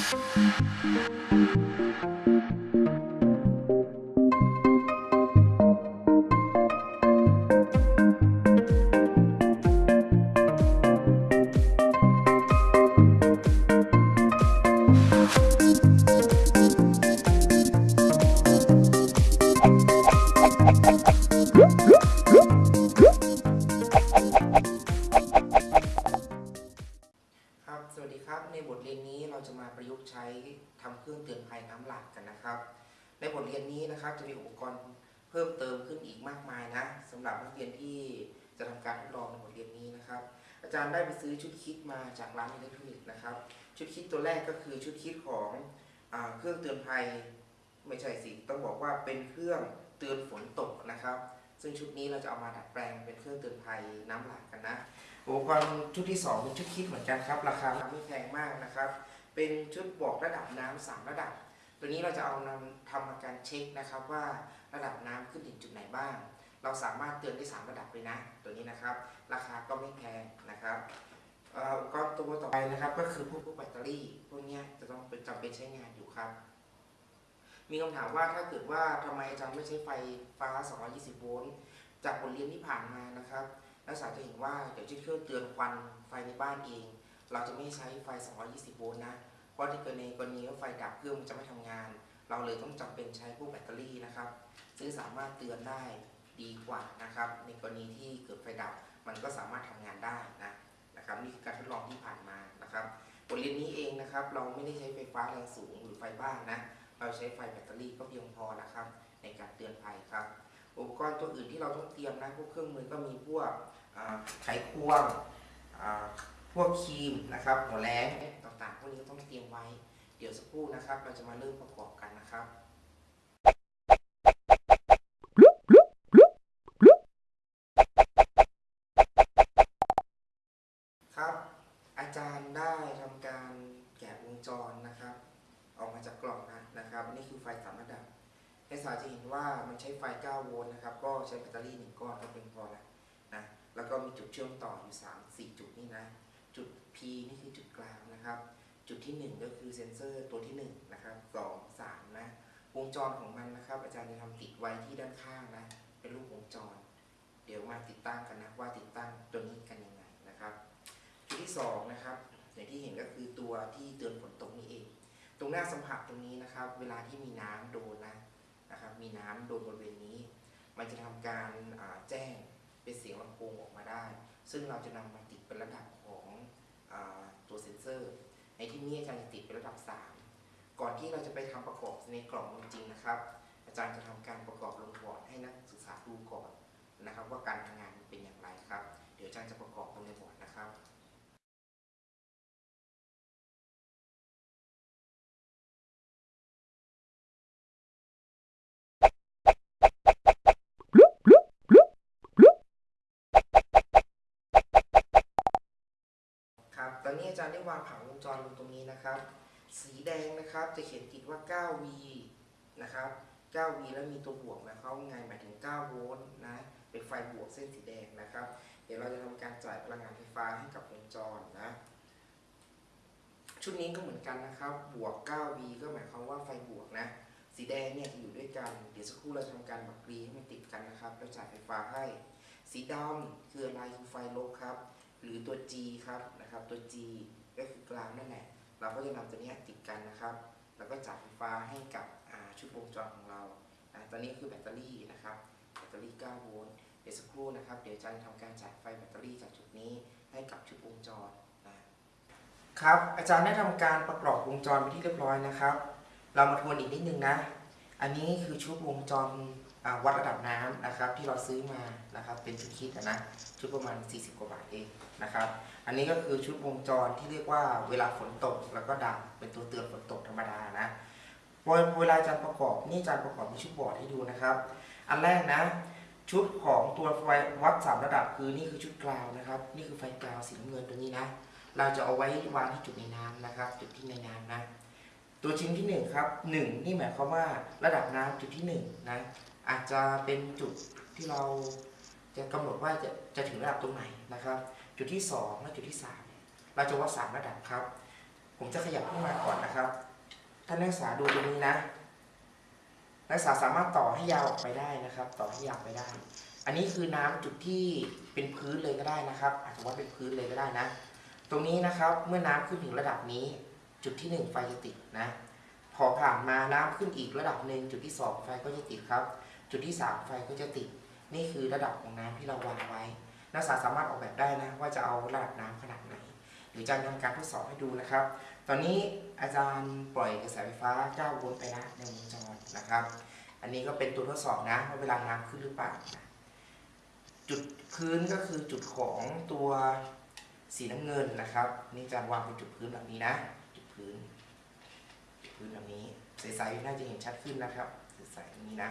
Thank you. นะครับ จะมีอุปกรณ์เพิ่มเติมขึ้นอีกมากมายนะสำหรับนักเรียนที่จะทำการทดลองในบทเรียนนี้นะครับ อาจารย์ได้ไปซื้อชุดคิดมาจากร้านอิเล็กทรอนิกส์นะครับ ชุดคิดตัวแรกก็คือชุดคิดของอเครื่องเตือนภัยไม่ใช่สิต้องบอกว่าเป็นเครื่องเตือนฝนตกนะครับ ซึ่งชุดนี้เราจะเอามาดัดแปลงเป็นเครื่องเตือนภัยน้ำหลากกันนะอุปกรณ์ชุดที่2เป็นชุดคิดเหมือนกันครับ ราคาไม่แพงมากนะครับ เป็นชุดบอกระดับน้ำสามระดับ ตัวนี้เราจะเอานำทำมาการเช็คนะครับว่าระดับน้ำขึ้นถึงจุดไหนบ้าง เราสามารถเตือนได้ 3 ระดับเลยนะ ตัวนี้นะครับ ราคาก็ไม่แพงนะครับอุปกรณ์ตัวต่อไปนะครับก็คือพวกพวกแบตเตอรี่ พวกนี้จะต้องเป็นจำเป็นใช้งานอยู่ครับ มีคำถามว่าถ้าเกิดว่าทำไมอาจารย์ไม่ใช้ไฟฟ้า 220 โวลต์จากบทเรียนที่ผ่านมานะครับนักศึกษาจะเห็นว่าเดี๋ยวจะเครื่องเตือนควันไฟในบ้านเอง เราจะไม่ใช้ไฟ 220 โวลต์นะ เพราะที่กิดในกรณีว่าไฟดับเครื่องมันจะไม่ทำงาน เราเลยต้องจำเป็นใช้พวกแบตเตอรี่นะครับ ซึ่งสามารถเตือนได้ดีกว่านะครับ ในกรณีที่เกิดไฟดับมันก็สามารถทำงานได้นะนะครับนี่คือการทดลองที่ผ่านมานะครับบทเรียนนี้เองนะครับ เราไม่ได้ใช้ไฟฟ้าแรงสูงหรือไฟบ้านนะเราใช้ไฟแบตเตอรี่ก็เพียงพอนะครับ ในการเตือนภัยครับอุปกรณ์ตัวอื่นที่เราต้องเตรียมนะพวกเครื่องมือก็มีพวกไขควง วกครีมนะครับหัวแรงต่างๆพวกนี้ก็ต้องเตรียมไว้ เดี๋ยวสักครู่นะครับ เราจะมาเริ่มประกอบกันนะครับครับ อาจารย์ได้ทำการแกะวงจรนะครับ ออกมาจากกล่องนะนะครับนี่คือไฟสามระดับให้สาจะเห็นว่ามันใช้ไฟ 9 โวลต์นะครับ ก็ใช้แบตเตอรี่หนึ่งก้อนก็เพียงพอแล้วนะ แล้วก็มีจุดเชื่อมต่ออยู่ 3 4 จุดนี่นะ จุด P นี่คือจุดกลางนะครับ จุดที่ 1 ก็คือเซนเซอร์ตัวที่1นะครับ2 3นะ วงจรของมันนะครับ อาจารย์จะทำติดไว้ที่ด้านข้างนะ เป็นรูปวงจร เดี๋ยวมาติดตั้งกันนะว่าติดตั้งตัวนี้กันยังไงนะครับ จุดที่2นะครับอย่างที่เห็นก็คือตัวที่เตือนฝนตกนี่เอง ตรงหน้าสัมผัสตรงนี้นะครับ เวลาที่มีน้ำโดนนะนะครับ มีน้ำโดนบริเวณนี้ มันจะทำการแจ้งเป็นเสียงลำโพงออกมาได้ ซึ่งเราจะนำมาติดเป็นระดับ ตัวเซนเซอร์ ในที่นี้อาจารย์จะติดเป็นระดับ 3 ก่อนที่เราจะไปทำประกอบในกล่องจริงๆนะครับ อาจารย์จะทำการประกอบลงบอร์ดให้นักศึกษาดูก่อนนะครับ ว่าการทำงานเป็นอย่างไรครับ เดี๋ยวอาจารย์จะประกอบ ครับตอนนี้อาจารย์ได้วางผังวงจรลงตรงนี้นะครับ สีแดงนะครับจะเขียนติดว่า 9V นะครับ 9V แล้วมีตัวบวกนะเขาไงหมายถึง 9 โวลต์นะ เป็นไฟบวกเส้นสีแดงนะครับ เดี๋ยวเราจะทำการจ่ายพลังงานไฟฟ้าให้กับวงจรนะ ชุดนี้ก็เหมือนกันนะครับ บวก 9V ก็หมายความว่าไฟบวกนะ สีแดงเนี่ยจะอยู่ด้วยกัน เดี๋ยวสักครู่เราจะทำการบักกรีให้มันติดกันนะครับ แล้วจ่ายไฟฟ้าให้ สีดำคืออะไรคือไฟลบครับ หรือตัว G ครับนะครับ ตัว G ก็คือกลางนั่นแหละ เราก็จะนำตัวนี้ติดกันนะครับ แล้วก็จ่ายไฟฟ้าให้กับอ่าชุดวงจรของเราตอนนี้คือแบตเตอรี่นะครับ แบตเตอรี่ 9 โวลต์ เดี๋ยวสักครู่นะครับ เดี๋ยวอาจารย์จะทำการจ่ายไฟแบตเตอรี่จากจุดนี้ให้กับชุดวงจรนะครับ อาจารย์ได้ทำการประกอบวงจรไปที่เรียบร้อยนะครับ เรามาทวนอีกนิดนึงนะ อันนี้คือชุดวงจรวัดระดับน้ำนะครับ ที่เราซื้อมานะครับ เป็นชุดคิดนะชุดประมาณ 40 กว่าบาทเองนะครับ อันนี้ก็คือชุดวงจรที่เรียกว่าเวลาฝนตกแล้วก็ดับเป็นตัวเตือนฝนตกธรรมดานะพอเวลาจารย์ประกอบนี่จารย์ประกอบมีชุดบอร์ดให้ดูนะครับ อันแรกนะชุดของตัวไฟวัดสามระดับคือนี่คือชุดกราวนะครับ นี่คือไฟกราวสีน้ำเงินตัวนี้นะ เราจะเอาไว้วางที่จุดในน้ำนะครับ จุดที่ในน้ำนะ ตัวชิ้นที่หนึ่งครับหนึ่งนี่หมายความว่าระดับน้ำจุดที่หนึ่งนะอาจจะเป็นจุดที่เราจะกำหนดว่าจะจะถึงระดับตรงไหนนะครับ จุดที่ 2 และจุดที่ 3 เราจะวัด3ระดับครับ ผมจะขยับขึ้นมาก่อนนะครับท่านนักศึกษาดูตรงนี้นะ นักศึกษาสามารถต่อให้ยาวออกไปได้นะครับ ต่อให้ยาวไปได้ อันนี้คือน้ำจุดที่เป็นพื้นเลยก็ได้นะครับ อาจจะว่าเป็นพื้นเลยก็ได้นะ ตรงนี้นะครับเมื่อน้ำขึ้นถึงระดับนี้ จุดที่หนึ่งไฟจะติดนะ พอผ่านมาน้ำขึ้นอีกระดับหนึ่งจุดที่สองไฟก็จะติดครับ จุดที่สามไฟก็จะติด นี่คือระดับของน้ำที่เราวางไว้ นักศึกษาสามารถออกแบบได้นะว่าจะเอาระดับน้ำขนาดไหนหรือจะทำการทดสอบให้ดูนะครับ ตอนนี้อาจารย์ปล่อยกระแสไฟฟ้า9โวลต์ไปนะในวงจรนะครับ อันนี้ก็เป็นตัวทดสอบนะว่าเวลาน้ำขึ้นหรือเปล่านะจุดพื้นก็คือจุดของตัวสีน้ำเงินนะครับ นี่อาจารย์วางเป็นจุดพื้นแบบนี้นะ พื้น พื้นแบบนี้ใสๆน่าจะเห็นชัดขึ้นนะครับใสๆอย่างนี้นะ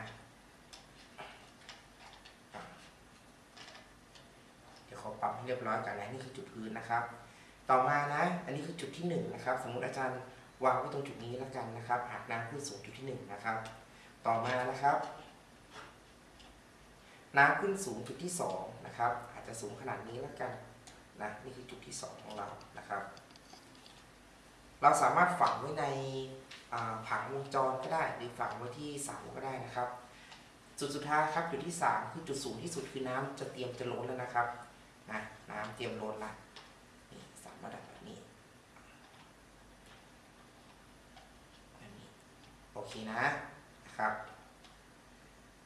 เดี๋ยวขอปรับให้เรียบร้อยกันนะนี่คือจุดพื้นนะครับ ต่อมานะ อันนี้คือจุดที่หนึ่งนะครับ สมมุติอาจารย์วางไว้ตรงจุดนี้แล้วกันนะครับหากน้ำขึ้นสูงจุดที่หนึ่งนะครับ ต่อมานะครับน้ำขึ้นสูงจุดที่สองนะครับ อาจจะสูงขนาดนี้แล้วกันนะนี่คือจุดที่สองของเรานะครับ เราสามารถฝังไว้ในผังวงจรก็ได้ หรือฝังไว้ที่เสาก็ได้นะครับ จุดสุดท้ายครับจุดที่สามคือจุดสูงที่สุดคือน้ำจะเตรียมจะล้นแล้วนะครับนะน้ำเตรียมล้นละนี่สามระดับแบบนี้แบบนี้โอเคนะนะครับ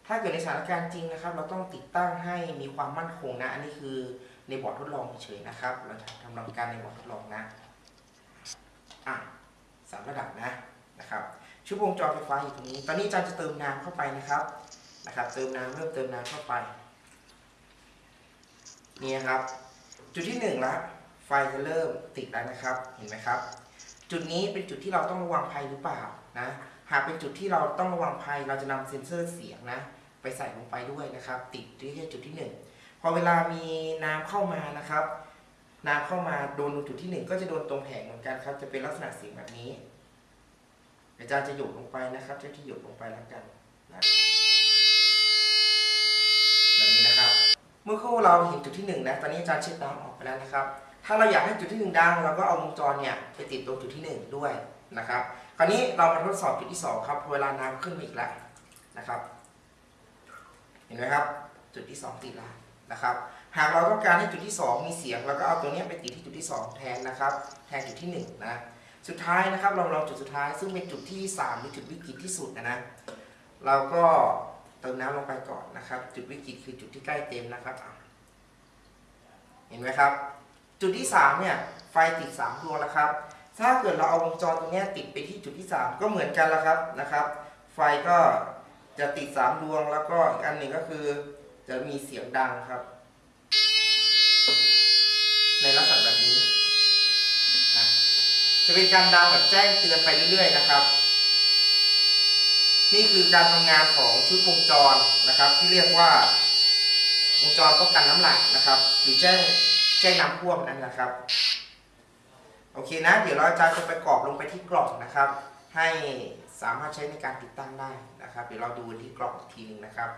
ถ้าเกิดในสถานการณ์จริงนะครับ เราต้องติดตั้งให้มีความมั่นคงนะ อันนี้คือในบอร์ดทดลองเฉยนะครับ เราทำรำการในบอร์ดทดลองนะ อะสามระดับนะนะครับชุดวงจรไฟฟ้าอยู่ตรงนี้ ตอนนี้อาจารย์จะเติมน้ำเข้าไปนะครับนะครับ เติมน้ำเริ่มเติมน้ำเข้าไปนี่นครับ จุดที่หนึ่งละไฟจะเริ่มติดแล้วนะครับเห็นไหมครับ จุดนี้เป็นจุดที่เราต้องระวังภัยหรือเปล่านะหากเป็นจุดที่เราต้องระวังภัยเราจะนำเซ็นเซอร์เสียงนะไปใส่ลงไปด้วยนะครับ ติดที่แค่จุดที่หนึ่งพอเวลามีน้ำเข้ามานะครับ น้ำเข้ามาโดนตรงจุดที่หนึ่งก็จะโดนตรงแผงเหมือนกันครับ จะเป็นลักษณะเสียงแบบนี้ อาจารย์จะหยดลงไปนะครับเจ้าที่หยดลงไปแล้วกันนะแบบนี้นะครับ เมื่อครู่เราเห็นจุดที่หนึ่งนะตอนนี้อาจารย์เช็ดน้ำออกไปแล้วนะครับ ถ้าเราอยากให้จุดที่หนึ่งดังเราก็เอาวงจรเนี่ยไปติดตรงจุดที่หนึ่งด้วยนะครับ คราวนี้เรามาทดสอบจุดที่สองครับเวลาน้ำขึ้นมาอีกแล้วนะครับ เห็นไหมครับ จุดที่สองติดแล้วนะครับ หากเราต้องการให้จุดที่สองมีเสียงเราก็เอาตัวนี้ไปติดที่จุดที่สองแทนนะครับ แทนจุดที่หนึ่งนะสุดท้ายนะครับเราลองจุดสุดท้าย ซึ่งเป็นจุดที่สามหรือจุดวิกฤตที่สุดนะนะเราก็เติมน้ำลงไปก่อนนะครับ จุดวิกฤตคือจุดที่ใกล้เต็มนะครับ เห็นไหมครับ จุดที่สามเนี่ยไฟติดสามดวงแล้วครับ ถ้าเกิดเราเอาวงจรตรงนี้ติดไปที่จุดที่สามก็เหมือนกันแล้วครับนะครับ ไฟก็จะติดสามดวงแล้วก็อีกอันหนึ่งก็คือจะมีเสียงดังครับ ในลักษณะแบบนี้ จะเป็นการดังแบบแจ้งเตือนไปเรื่อย ๆ นะครับ นี่คือการทำงานของชุดวงจรนะครับ ที่เรียกว่าวงจรป้องกันน้ำหลากนะครับ หรือแจ้งแจ้งน้ำท่วมนั่นนะครับ โอเคนะ เดี๋ยวเราจะจะไปกรอบลงไปที่กล่องนะครับ ให้สามารถใช้ในการติดตั้งได้นะครับ เดี๋ยวเราดูที่กล่องอีกทีหนึงนะครับ